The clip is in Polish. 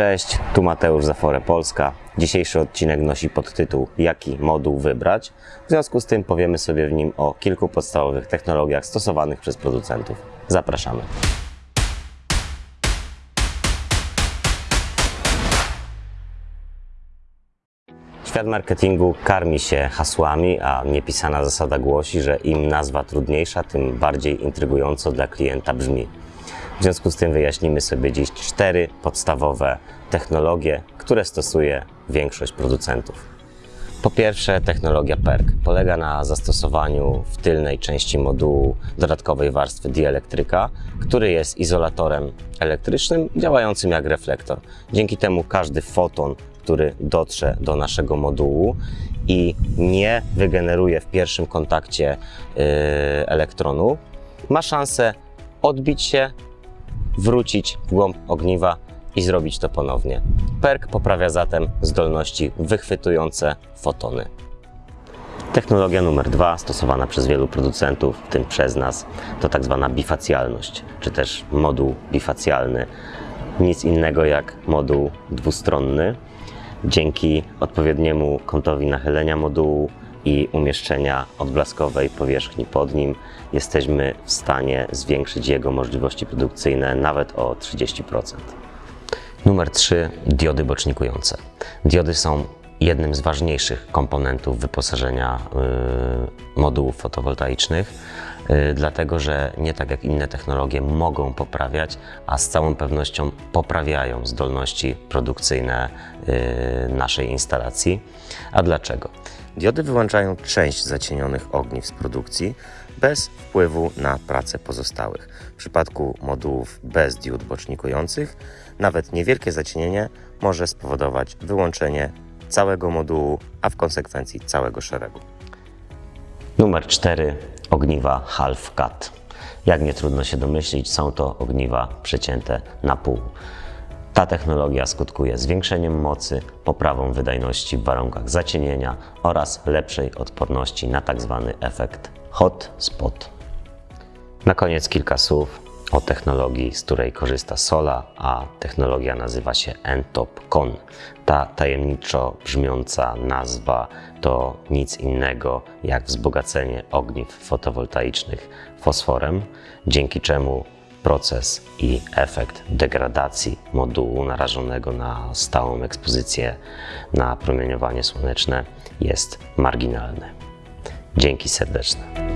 Cześć, tu Mateusz Zafore Polska. Dzisiejszy odcinek nosi podtytuł Jaki moduł wybrać? W związku z tym powiemy sobie w nim o kilku podstawowych technologiach stosowanych przez producentów. Zapraszamy. Świat marketingu karmi się hasłami, a niepisana zasada głosi, że im nazwa trudniejsza, tym bardziej intrygująco dla klienta brzmi. W związku z tym wyjaśnimy sobie dziś cztery podstawowe technologie, które stosuje większość producentów. Po pierwsze, technologia PERK polega na zastosowaniu w tylnej części modułu dodatkowej warstwy dielektryka, który jest izolatorem elektrycznym działającym jak reflektor. Dzięki temu każdy foton, który dotrze do naszego modułu i nie wygeneruje w pierwszym kontakcie yy, elektronu, ma szansę odbić się, wrócić w głąb ogniwa i zrobić to ponownie. PERK poprawia zatem zdolności wychwytujące fotony. Technologia numer dwa, stosowana przez wielu producentów, w tym przez nas, to tak zwana bifacjalność, czy też moduł bifacjalny. Nic innego jak moduł dwustronny. Dzięki odpowiedniemu kątowi nachylenia modułu i umieszczenia odblaskowej powierzchni pod nim jesteśmy w stanie zwiększyć jego możliwości produkcyjne nawet o 30%. Numer 3. Diody bocznikujące. Diody są jednym z ważniejszych komponentów wyposażenia y, modułów fotowoltaicznych, y, dlatego że nie tak jak inne technologie mogą poprawiać, a z całą pewnością poprawiają zdolności produkcyjne y, naszej instalacji. A dlaczego? Diody wyłączają część zacienionych ogniw z produkcji bez wpływu na pracę pozostałych. W przypadku modułów bez diod bocznikujących nawet niewielkie zacienienie może spowodować wyłączenie całego modułu, a w konsekwencji całego szeregu. Numer 4. Ogniwa half cut. Jak nie trudno się domyślić, są to ogniwa przecięte na pół. Ta technologia skutkuje zwiększeniem mocy, poprawą wydajności w warunkach zacienienia oraz lepszej odporności na tzw. efekt hot spot. Na koniec kilka słów o technologii, z której korzysta Sola, a technologia nazywa się N-Top Con. Ta tajemniczo brzmiąca nazwa to nic innego jak wzbogacenie ogniw fotowoltaicznych fosforem, dzięki czemu proces i efekt degradacji modułu narażonego na stałą ekspozycję na promieniowanie słoneczne jest marginalny. Dzięki serdeczne.